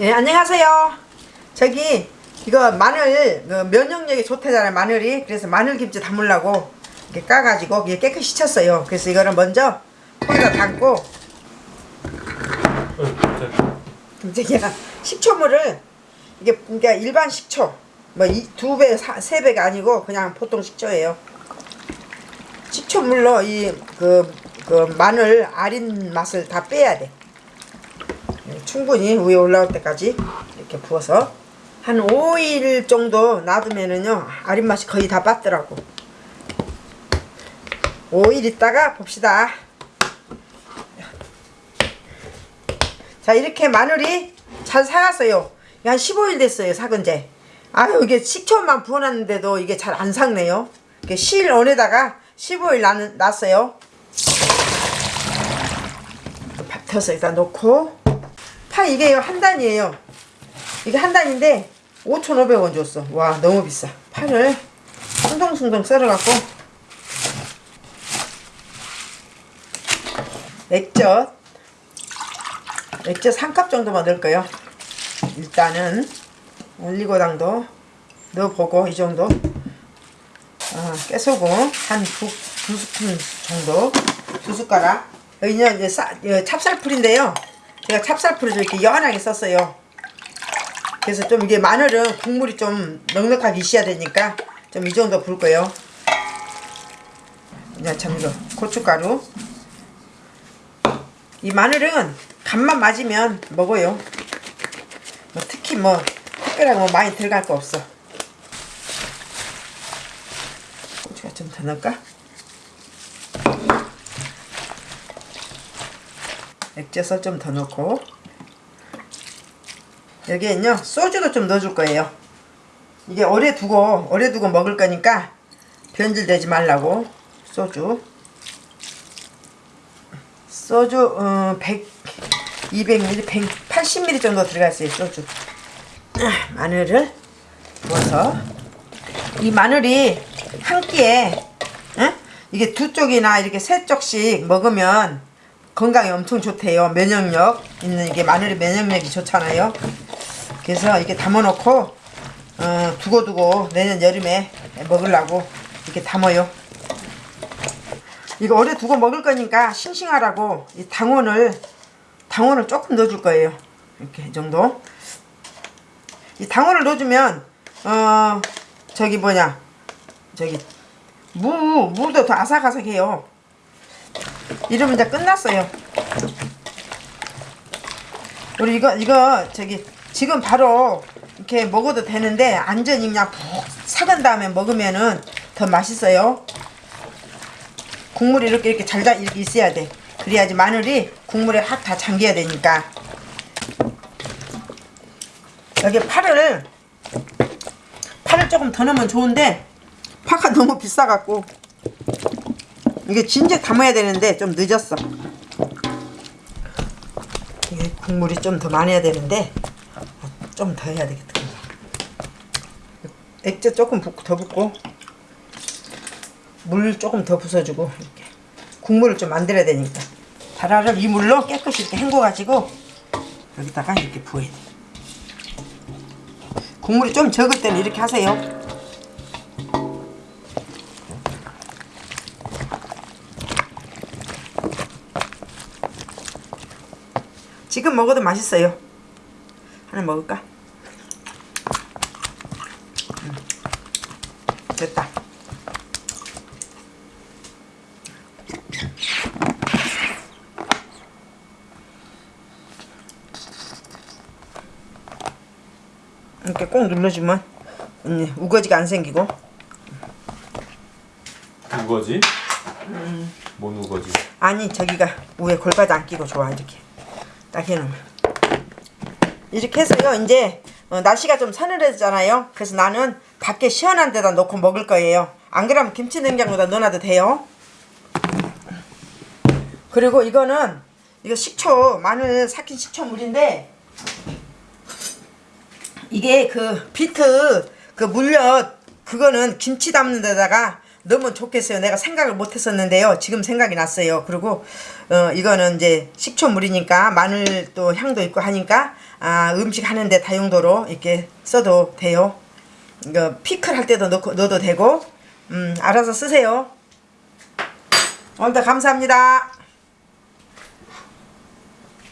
예, 안녕하세요. 저기 이거 마늘 그 면역력이 좋대잖아요 마늘이 그래서 마늘김치 담으려고 이렇게 까가지고 이게 깨끗이 쳤어요. 그래서 이거를 먼저 통에다 담고 얘가 식초물을 이게 그러니까 일반 식초 뭐 두 배, 세 배가 아니고 그냥 보통 식초예요. 식초물로 이 그 그 마늘 아린 맛을 다 빼야 돼. 충분히 위에 올라올 때까지 이렇게 부어서 한 5일 정도 놔두면은요 아린 맛이 거의 다 빠더라고. 5일 있다가 봅시다. 자 이렇게 마늘이 잘 사갔어요. 한 15일 됐어요 사근제. 아유 이게 식초만 부어놨는데도 이게 잘 안 삭네요. 이게 실 원에다가 15일 놨, 놨어요. 밥 터서 여기다 놓고 파 이게 한 단이에요. 이게 한 단인데 5,500원 줬어. 와 너무 비싸. 파를 숭덩숭덩 썰어갖고. 액젓. 액젓 한컵 정도만 넣을 거예요. 일단은 올리고당도 넣어보고 이 정도. 아, 깨소금 한 두, 두 스푼 정도. 두 숟가락. 여기는 이제 싸, 어, 찹쌀풀인데요 제가 찹쌀풀을 이렇게 연하게 썼어요. 그래서 좀 이게 마늘은 국물이 좀 넉넉하게 있어야 되니까 좀 이 정도 부을 거예요. 이제 참 이거 고춧가루. 이 마늘은 간만 맞으면 먹어요. 뭐 특히 뭐 특별하게 뭐 많이 들어갈 거 없어. 고추가 좀 더 넣을까? 액젓을 좀 더 넣고. 여기엔요 소주도 좀 넣어줄 거예요. 이게 오래 두고 오래 두고 먹을 거니까 변질되지 말라고. 소주. 소주 어, 100 200ml 180ml 정도 들어가 있어요 소주. 아, 마늘을 부어서. 이 마늘이 한 끼에 에? 이게 두 쪽이나 이렇게 세 쪽씩 먹으면 건강에 엄청 좋대요. 면역력 있는 이게 마늘이 면역력이 좋잖아요. 그래서 이렇게 담아놓고 어, 두고두고 내년 여름에 먹으려고 이렇게 담아요. 이거 오래 두고 먹을 거니까 싱싱하라고 이 당원을 당원을 조금 넣어줄 거예요. 이렇게 이 정도. 이 당원을 넣어주면 어 저기 뭐냐. 저기 무 무도 더 아삭아삭해요 이러면 이제 끝났어요. 우리 이거 이거 저기 지금 바로 이렇게 먹어도 되는데 안전히 그냥 푹 삭은 다음에 먹으면은 더 맛있어요. 국물이 이렇게 이렇게 잘 이렇게 있어야 돼. 그래야지 마늘이 국물에 확 다 잠겨야 되니까. 여기 파를 파를 조금 더 넣으면 좋은데 파가 너무 비싸갖고 이게 진짜 담아야 되는데 좀 늦었어. 이게 국물이 좀 더 많아야 되는데 좀 더 해야 되겠다 액젓 조금 더 붓고 물 조금 더 부숴주고 이렇게. 국물을 좀 만들어야 되니까. 다라를 이 물로 깨끗이 이렇게 헹궈 가지고 여기다가 이렇게 부어야 돼. 국물이 좀 적을 때는 이렇게 하세요 지금 먹어도 맛있어요 하나 먹을까? 음. 됐다 이렇게 꼭 눌러주면 언니 우거지가 안 생기고 우거지? 음. 뭔 우거지? 아니 저기가 위에 골바지 안 끼고 좋아 이렇게 딱 해놓으면 이렇게 해서요 이제 어, 날씨가 좀 서늘해졌잖아요. 그래서 나는 밖에 시원한 데다 놓고 먹을 거예요. 안 그러면 김치 냉장고에다 넣어놔도 돼요. 그리고 이거는 이거 식초 마늘 삭힌 식초물인데 이게 그 비트 그 물엿 그거는 김치 담는 데다가 너무 좋겠어요. 내가 생각을 못 했었는데요. 지금 생각이 났어요. 그리고 어, 이거는 이제 식초물이니까 마늘 또 향도 있고 하니까 아, 음식 하는데 다용도로 이렇게 써도 돼요. 이거 피클 할 때도 넣고, 넣어도 되고 음, 알아서 쓰세요. 오늘도 감사합니다.